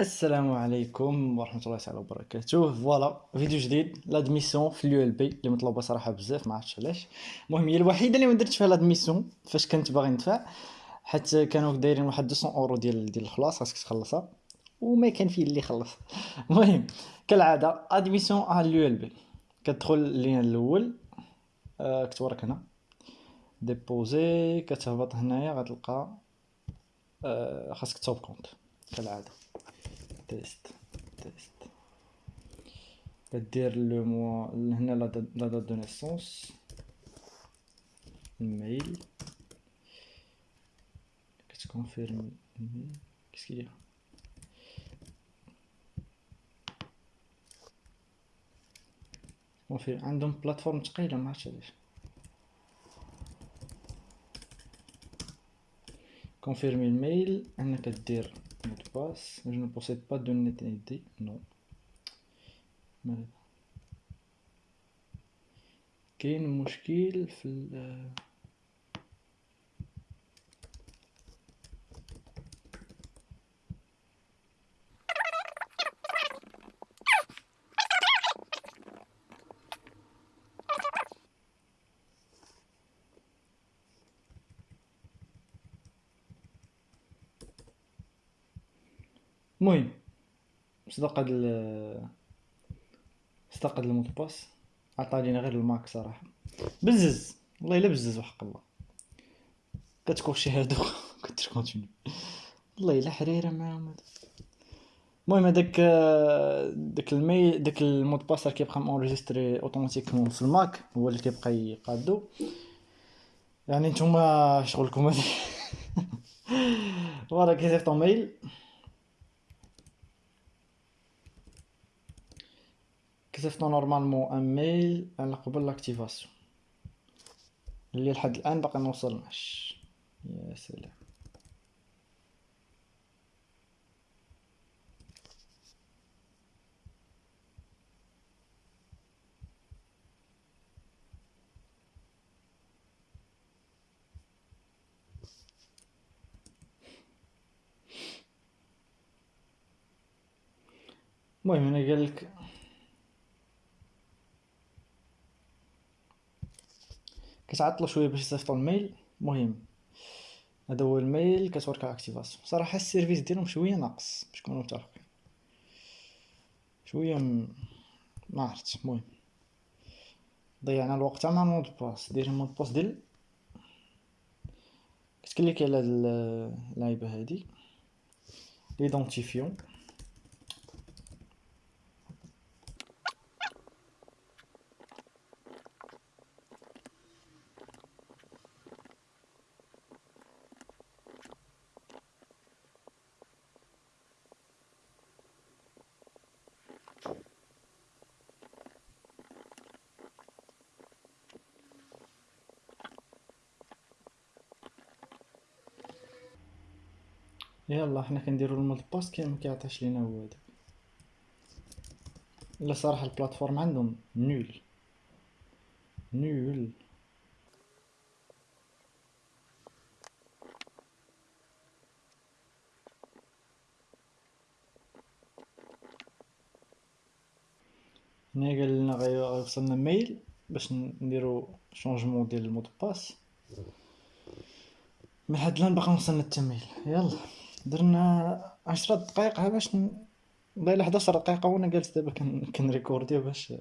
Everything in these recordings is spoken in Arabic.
السلام عليكم ورحمة الله تعالى وبركاته. voilà فيديو جديد. l'admission في ال ULB اللي مطلوبة صراحة بزاف ما عرفتش علاش. المهم هي الوحيدة اللي ما درت فيها l'admission فاش كنت باغي ندفع. حيت كانوا دايرين واحد 200 أورو ديال ديال الخلاص خاصك تخلصها. وما كان فيه اللي خلص. المهم كالعادة admission على ال ULB كتدخل ال lien الأول. آه كتورك هنا. déposer كتهبط هنايا غتلقى آه خاصك توب كونت كالعادة. تيست تيست كدير لو موا هنا لا دات دو نيسونس الميل كتكونفيرمي كيس كيدير كونفيرم عندهم بلاتفورم ثقيله ما عرفتش علاش كونفيرمي الميل mot de passe. Je ne possède pas de NetID. Non. كاين مشكل في المهم صدق هاد صدق هاد المود باس عطا غير الماك صراحة. بزز. والله إلا بزز وحق الله. كتكوشي هادو. كنت كونتيني والله إلا حريرة معاهم المهم هذاك داك المي داك المود باس راه كيبقى مونجستري أوتوماتيكمون في الماك. هو اللي كيبقى يقادو. يعني نتوما شغلكم هادي. voilà كيصيفطو mail. كتبت normalement un mail على قبل l'activation. اللي لحد الان باقي موصلناش يا سلام. المهم هنا قالك كتعطلو شوية باش يصيفطو ال mail. المهم هذا هو ال mail كتورك activation صراحة ال service ديالهم شوية ناقص باش نكونو متفقين. شوية م... ما عرفت. المهم ضيعنا الوقت مع mot de passe دير mot de passe ديال كت cliquer على اللعيبة هادي. ليدونتيفيون. يلا حنا كنديرو ال mot de passe كي مكيعطيش لينا هذا الا صراحة ال plateforme عندهم nulle. nulle. هنا قال لنا غيوصلنا mail باش نديرو changement ديال ال mot de passe من حد الآن باقي وصلنا حتى ميل يلا. درنا عشرة دقائق باش ن... والله 11 دقيقة وأنا جالس دابا كنريكوردي باش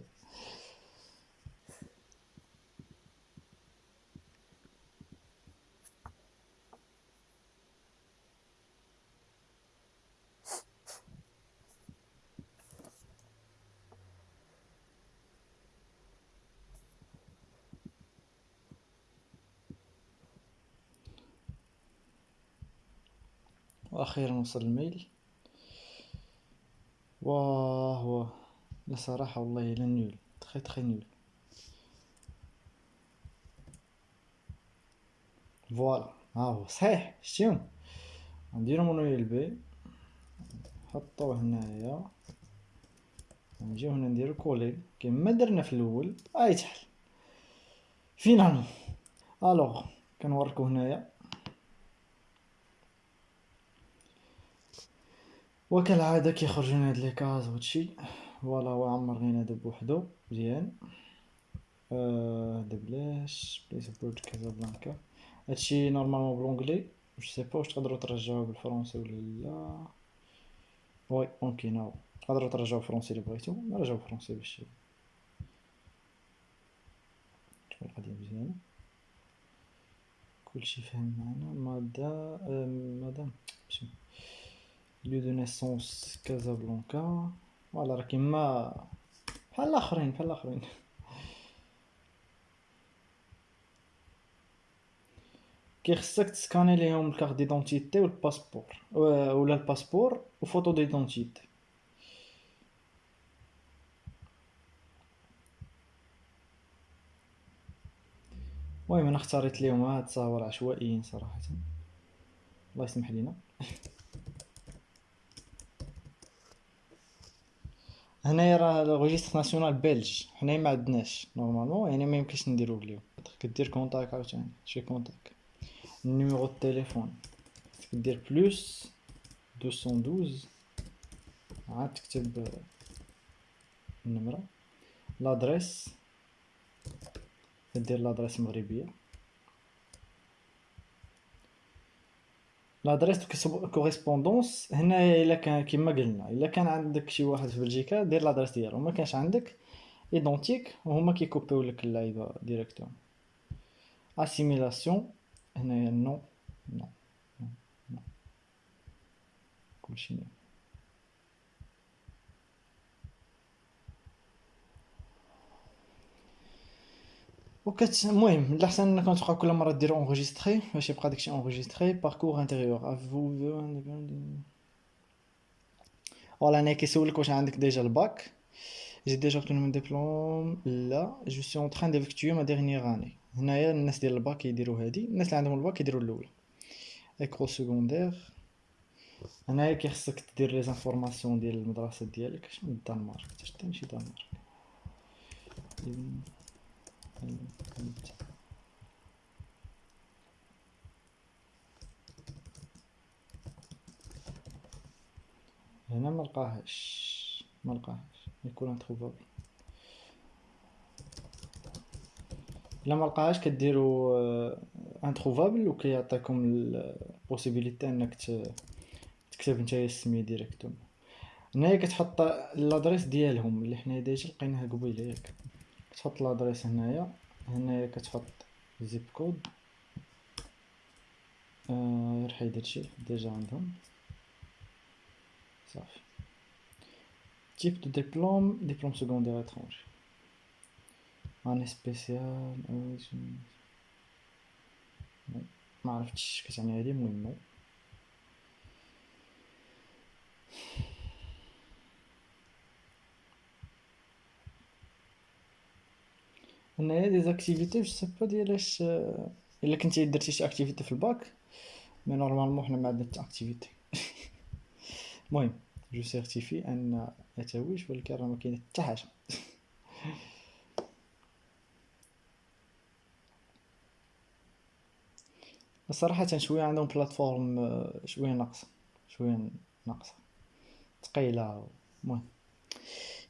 وأخيرا وصل ال mail. واه واه. لا صراحة والله الا nul très très nul voilà. ها هو صحيح. شتيهم نديرو mon ULB. نحطوه هنايا. نجيو هنا نديرو coller كيما درنا في الأول et تحل finalement. alors. كنوريكو هنايا. وكالعادة كيخرجونا هاد les cases وهادشي. voilà هو عمر غينادى بوحدو. مزيان. آه، هدا بلاش. place of birth Casablanca. هادشي normalement بال anglais. je sais pas واش تقدروا ترجعوه بال français ولا لا oui ممكن هاو تقدروا ترجعوه بال français الا بغيتو نرجعو بال français باش تكون القضية مزيانة كلشي فاهم معنا مادا مادام lieu de naissance Casablanca voilà راه كيما بحال الاخرين بحال الاخرين كيخصك تسكاني ليهم الكارت ديدونتيتي والباسبور ولا الباسبور وفوتو ديدونتيتي المهم أنا اختاريت ليهم هاد التصاور عشوائيين صراحة الله يسمح لينا هنايا راه ال registre national belge حنايا ما عندناش. normalement يعني ما يمكنش نديرو اليوم. كدير contact عاوتاني شي contact numéro التليفون كدير plus 212 عاد تكتب النمرة. l'adresse كدير l'adresse مغربية. l'adresse correspondance هنا الا كان كيما قلنا الا كان عندك شي واحد في بلجيكا دير l'adresse ديالو ما كانش عندك identique وهما كيكوبيو لك اللعيبه directement assimilation هنايا non non non كلشي نوكت المهم الاحسن انكم تبقاو كل مره ديروا enregistrer باش يبقى داكشي enregistré parcours antérieur افو voilà أنا كيسولك واش عندك déjà الباك j'ai déjà obtenu mon diplôme لا je suis en train d'effectuer ma dernière année هنايا الناس ديال الباك يديروا هادي الناس اللي عندهم الباك يديروا الاولى école secondaire هنايا كيخصك دير les informations ديال المدرسة ديالك شنو الدنمارك حتى ماشي دنمارك هنا ملقاهاش ملقاهاش يكون introuvable إلا ملقاهاش كديرو introuvable وكيعطيكم ال possibilité أنك تكتب نتايا السمية directement هنايا كتحط l'adresse ديالهم اللي حنا déjà لقيناها قبيلة ياك. تحط l'adresse هنايا. هنايا كتحط zip code آه حيد هادشي déjà عندهم. صافي. type de diplôme diplôme secondaire étranger année spéciale ما عرفتش كتعني هادي المهم. هنايا des activités je sais pas ديالاش الا كنتي درتي شي activité في الباك mais normalement حنا ما عندنا حتى activité المهم je certifie ان اتويج ولكن راه ما كاين حتى حاجة صراحة شوية عندهم بلاتفورم شوية ناقصة شوية ناقصة ثقيلة المهم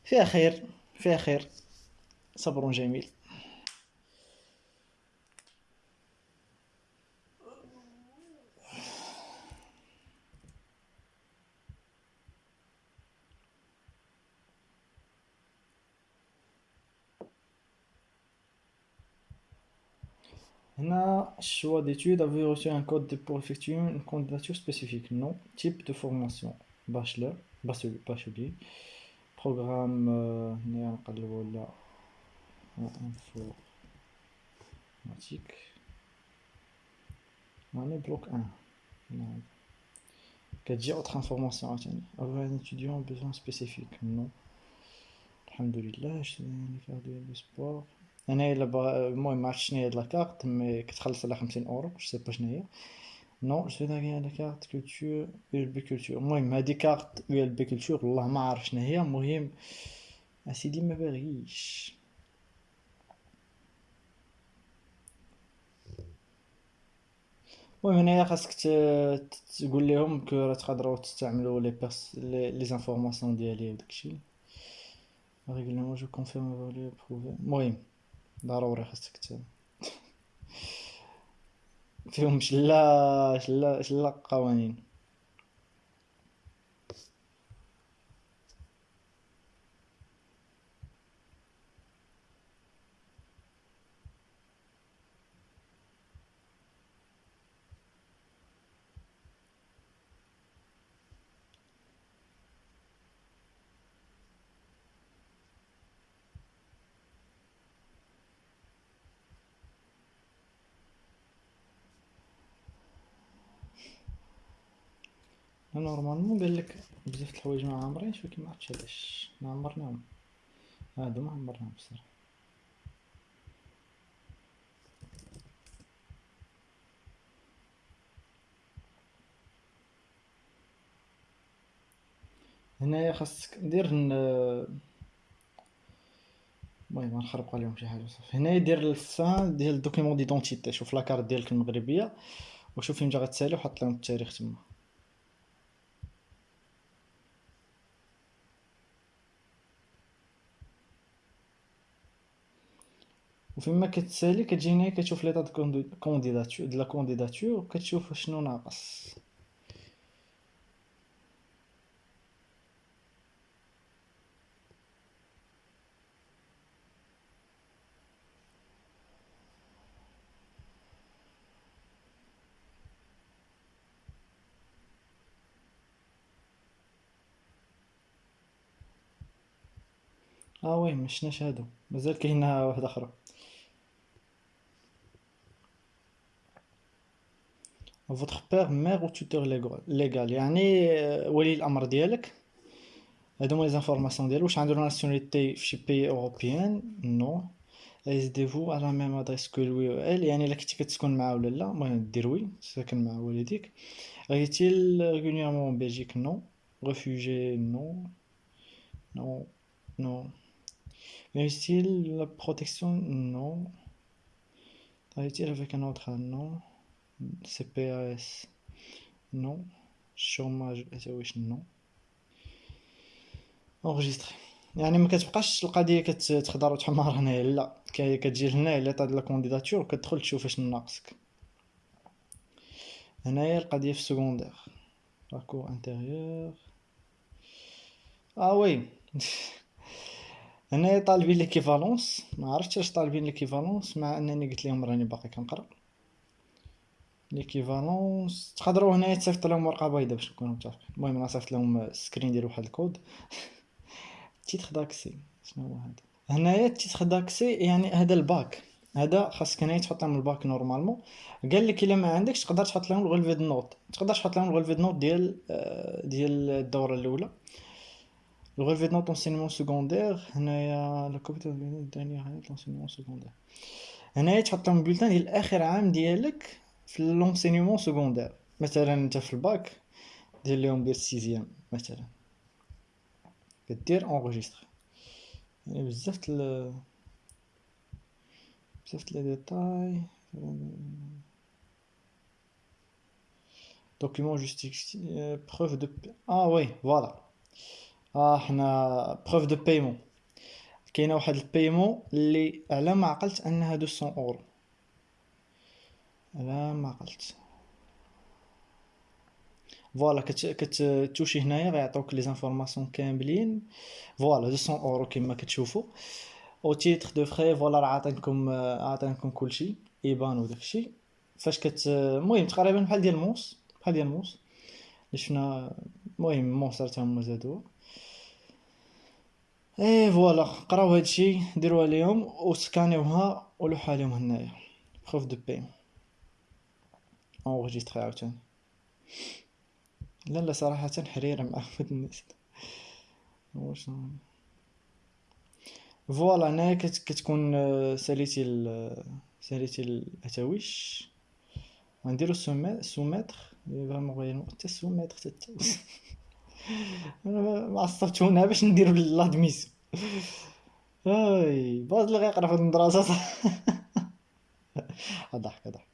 فيها خير فيها خير صبر جميل choix d'études avez reçu un code pour effectuer une candidature spécifique non type de formation bachelor bachelier programme هنا نقلبوا ولا informatique يعني bloc 1 نعم كتجي autre information عاوتاني avoir un étudiant besoin spécifique non الحمد لله je vais faire du sport أنا إلا بغا المهم معرفتش شناهي هاد la carte mais كتخلص على خمسين أورو je sais pas شناهي non je دا غي la carte culture ULB culture المهم هادي carte ULB culture والله ما عارف شناهي المهم أسيدي ما باغيش. المهم هنايا خاصك تقول لهم كو راه تقدروا تستعملوا لي بيرس les les informations ديالي وداكشي. ريغولمون جو كونفيرم فالي بروفي المهم ضروري خاصك فيهم شلا شلا شلا قوانين. normalement قالك بزاف د الحوايج ما عامرينش ولكن معرفتش علاش. ما عمرناهم. هادو ما عمرناهم بصراحة. هنايا خاصك دير المهم نخربق عليهم شي حاجة صافي هنايا دير ال fin ديال ال document d'identité. شوف la carte ديالك المغربية وشوف فين جا غتسالي وحط لهم التاريخ تما. وفيما كتسالي كتجي هنايا كتشوف l'état de candidature de la candidature وكتشوف شنو ناقص آه oui مشناش هادو مازال كاينة واحدة أخرى votre père mère ou tuteur légal يعني ولي الامر ديالك هادو هما les informations ديالو واش عنده nationalité في شي pays européen non résidez-vous à la même adresse que lui ou elle يعني الا كنتي كتسكن معاه ولا لا المهم دير oui ساكن مع والديك réside-t-il régulièrement en Belgique non réfugié non non non Réussit la protection non travaille-t-il avec un autre non CPAS non. Chômage non. Enregistré. يعني ما كتبقاش القضية كتخضر وتحمر هنايا لا. كتجي لهنا لي طاد لا كونديداتور وكتدخل تشوف اش ناقصك. هنايا القضية في ال secondaire parcours antérieur آه oui هنايا طالبين l'équivalence ما عرفتش اش طالبين l'équivalence مع أنني قلت لهم راني باقي كنقرأ. l'équivalence تقدروا هنايا تصيفط لهم ورقة بيضاء باش نكونوا متفقين. المهم أنا صيفط لهم screen ديال واحد الكود. titre d'accès شنو هو هذا؟ هنايا titre d'accès يعني هذا الباك. هذا خاصك هنايا تحط لهم الباك normalement. قال لك إلا ما عندكش تقدر تحط لهم ال relevé de notes تقدر تحط لهم ال relevé de notes ديال ديال الدورة الأولى. ال relevé de notes l'enseignement secondaire هنايا la copie dernière l'enseignement secondaire هنايا تحط لهم ال bulletin ديال آخر عام ديالك. في l'enseignement secondaire مثلا انت في الباك دير ليهم دير sixième مثلا كدير enregistrer يعني بزاف ل بزاف les détails document justifié preuve de آه oui voilà آه حنا preuve de paiement كاينة واحد ال paiement اللي على ما عقلت انها 200 اورو على ما قلت. voilà كتوشي هنايا غيعطوك les informations كاملين. voilà 200 أورو كما كتشوفوا au titre de frais voilà راه عاطينكم عاطينكم كلشي IBAN وداكشي. فاش كت المهم تقريبا بحال ديال موس بحال ديال موس اللي شفنا المهم موس راه هما زادو et voilà قراو هادشي ديروها ليهم وscanيوها ولوحها ليهم هنايا. preuve de paiement enregistrer عاوتاني. لا لا صراحة حريرة مع الناس. واش فوالا هنايا كتكون ساليتي ساليتي الاتاويش غنديرو سوميتر. فريمون غير حتى سوميتر حتى أنا ما عصبتونا باش نديرو لادميسيون أي باز اللي غيقرا في المدرسة. ضحك ضحك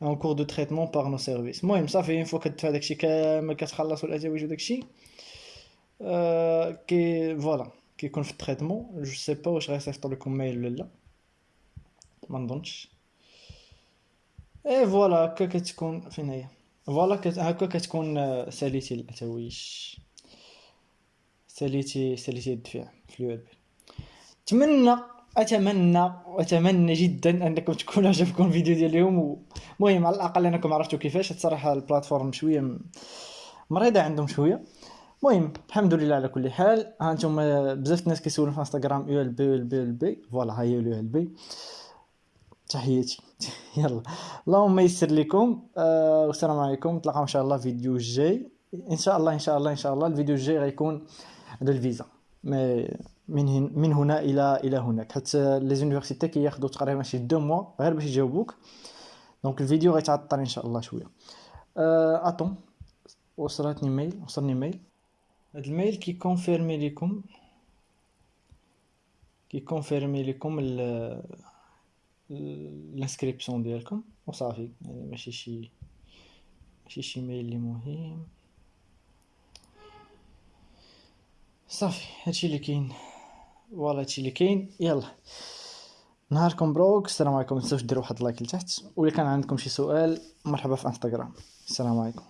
en cours de traitement par nos services. المهم صافي une fois كتدفع داكشي كامل كتخلص والاتاويج وداكشي أه كي voilà كيكون في ال traitement je sais pas واش غيصيفطوا لكم mail ولا لا ما نظنش et voilà هكا كتكون فين هي فوالا هكا كتكون ساليتي الاتاويج ساليتي ساليتي الدفع في ال ULB اتمنى أتمنى اتمنى جدا أنكم تكون عجبكم الفيديو ديال اليوم المهم على الأقل أنكم عرفتوا كيفاش. الصراحة ال plateforme شوية مريضة عندهم شوية. المهم الحمد لله على كل حال. ها أنتم بزاف الناس كيسولوا في إنستغرام يو ال بي بي ال بي فوالا هي يو ال بي تحياتي. يلا. اللهم يسر لكم. آه والسلام عليكم. نتلاقاو إن شاء الله فيديو جاي إن شاء الله إن شاء الله إن شاء الله الفيديو الجاي غيكون على الفيزا. mais من من هنا إلى إلى هناك. حتى les universités كياخذوا تقريبا شي deux mois غير باش يجاوبوك. donc الفيديو غيتعطل ان شاء الله شوية أه attends وصلتني mail وصلني mail هاد ال mail كي confirmer لكم كي confirmer لكم ال inscription ديالكم. وصافي. يعني ماشي شي ماشي شي mail اللي مهم. صافي. هادشي اللي كاين. voilà هادشي اللي كاين. يلا. نهاركم مبروك. السلام عليكم. متنساوش ديروا واحد like لتحت. ولا كان عندكم شي سؤال مرحبا في انستغرام. السلام عليكم.